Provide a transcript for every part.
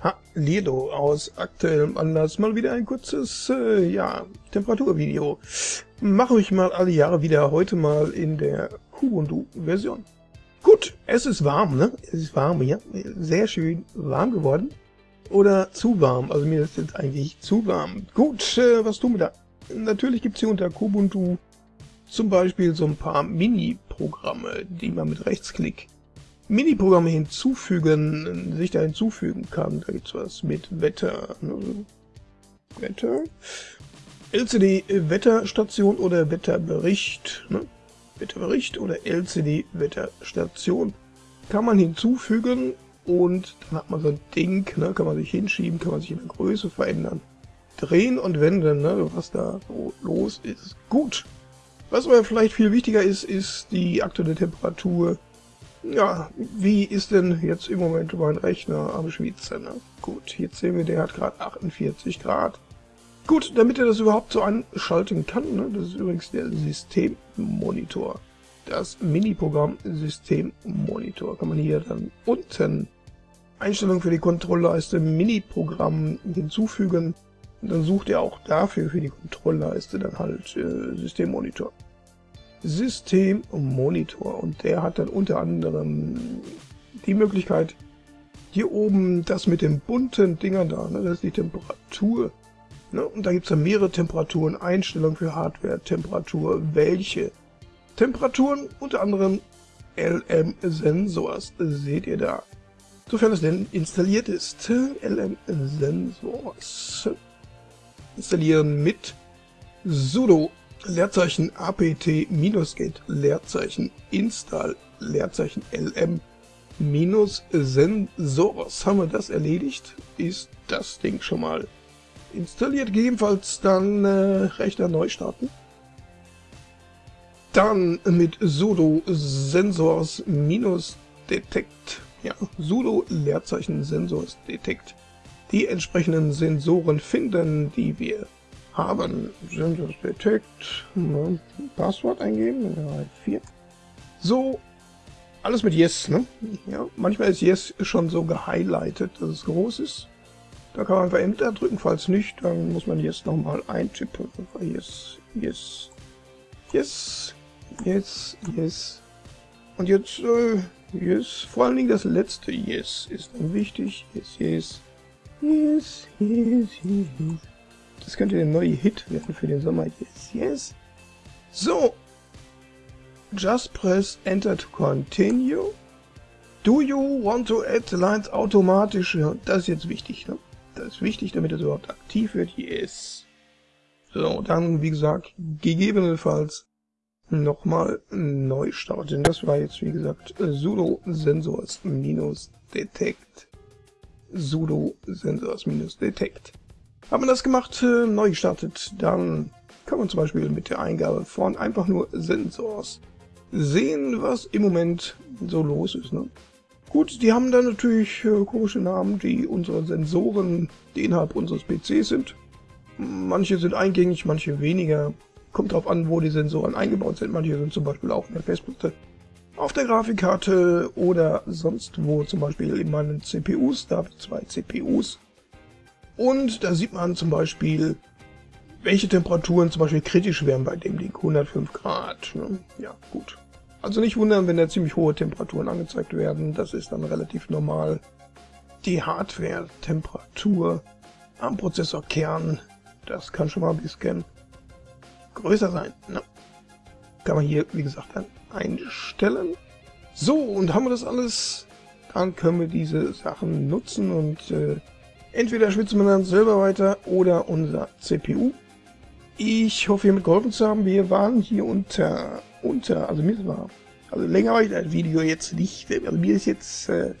Hallihallo, aus aktuellem Anlass mal wieder ein kurzes, äh, ja, Temperaturvideo. Mache ich mal alle Jahre wieder, heute mal in der Kubuntu-Version. Gut, es ist warm, ne? Es ist warm hier, sehr schön warm geworden. Oder zu warm, also mir ist jetzt eigentlich zu warm. Gut, äh, was tun wir da? Natürlich gibt's hier unter Kubuntu zum Beispiel so ein paar Mini-Programme, die man mit Rechtsklick Mini-Programme hinzufügen, sich da hinzufügen kann. Da gibt's was mit Wetter. Ne? Wetter. LCD-Wetterstation oder Wetterbericht. Ne? Wetterbericht oder LCD-Wetterstation kann man hinzufügen und dann hat man so ein Ding, ne? kann man sich hinschieben, kann man sich in der Größe verändern. Drehen und wenden, ne? was da so los ist. Gut. Was aber vielleicht viel wichtiger ist, ist die aktuelle Temperatur ja, wie ist denn jetzt im Moment mein Rechner am Schwitzen? Ne? Gut, jetzt sehen wir, der hat gerade 48 Grad. Gut, damit er das überhaupt so anschalten kann, ne? das ist übrigens der Systemmonitor. Das Mini-Programm Systemmonitor kann man hier dann unten Einstellungen für die Kontrollleiste Mini-Programm hinzufügen. Und dann sucht er auch dafür für die Kontrollleiste dann halt äh, Systemmonitor. Systemmonitor und der hat dann unter anderem die Möglichkeit, hier oben das mit den bunten Dingern da, ne, das ist die Temperatur. Ne, und da gibt es dann mehrere Temperaturen, Einstellungen für Hardware, Temperatur, welche. Temperaturen, unter anderem LM-Sensors, seht ihr da. Sofern es denn installiert ist. LM-Sensors. Installieren mit sudo Leerzeichen apt minus get Leerzeichen install Leerzeichen lm minus sensors. Haben wir das erledigt, ist das Ding schon mal installiert. Gegebenenfalls dann äh, Rechner neu starten. Dann mit sudo sensors minus detect, ja, sudo Leerzeichen sensors detect die entsprechenden Sensoren finden, die wir haben Sensors Detect, ne, Passwort eingeben, ja, 4. So, alles mit Yes, ne? Ja, manchmal ist Yes schon so gehighlightet, dass es groß ist. Da kann man einfach Enter drücken, falls nicht, dann muss man Yes nochmal eintippen. Yes, Yes, Yes, Yes, Yes. Und jetzt, äh, Yes, vor allen Dingen das letzte Yes ist dann wichtig. Yes, Yes, Yes, Yes, Yes, Yes. Das könnte der neue Hit werden für den Sommer. Yes, yes. So. Just press Enter to continue. Do you want to add lines automatisch? Das ist jetzt wichtig. Ne? Das ist wichtig, damit es überhaupt aktiv wird. Yes. So, dann, wie gesagt, gegebenenfalls nochmal neu starten. Das war jetzt, wie gesagt, sudo sensors minus detect. sudo sensors Haben wir das gemacht, äh, neu gestartet, dann kann man zum Beispiel mit der Eingabe von einfach nur Sensors sehen, was im Moment so los ist. Ne? Gut, die haben dann natürlich äh, komische Namen, die unsere Sensoren, die innerhalb unseres PCs sind. Manche sind eingängig, manche weniger. Kommt darauf an, wo die Sensoren eingebaut sind. Manche sind zum Beispiel auch in der Festplatte, auf der Grafikkarte oder sonst wo, zum Beispiel in meinen CPUs. Da habe ich zwei CPUs und da sieht man zum Beispiel, welche Temperaturen zum Beispiel kritisch wären bei dem Ding. 105 Grad. Ne? Ja, gut. Also nicht wundern, wenn da ziemlich hohe Temperaturen angezeigt werden. Das ist dann relativ normal. Die Hardware-Temperatur am Prozessorkern, das kann schon mal ein bisschen größer sein. Ne? Kann man hier, wie gesagt, dann einstellen. So, und haben wir das alles, dann können wir diese Sachen nutzen und äh, Entweder schwitzen wir dann selber weiter oder unser CPU. Ich hoffe, ihr mitgeholfen zu haben. Wir waren hier unter, unter, also mir war, also länger war ich das Video jetzt nicht. Also mir ist jetzt, äh,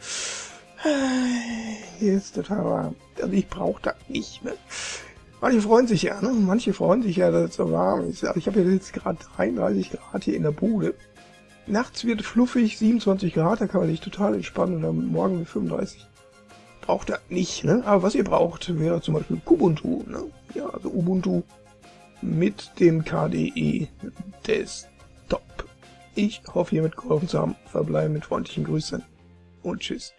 hier ist total warm. Also ich brauche das nicht. Ne? Manche freuen sich ja, ne? Manche freuen sich ja, dass es so warm ist. Also ich habe jetzt gerade 33 Grad hier in der Bude. Nachts wird fluffig, 27 Grad, da kann man sich total entspannen. Oder morgen mit 35 braucht ihr nicht, ne? Aber was ihr braucht, wäre zum Beispiel Kubuntu, ne? Ja, also Ubuntu mit dem KDE Desktop. Ich hoffe, ihr mitgeholfen zu haben. Verbleibe mit freundlichen Grüßen und tschüss.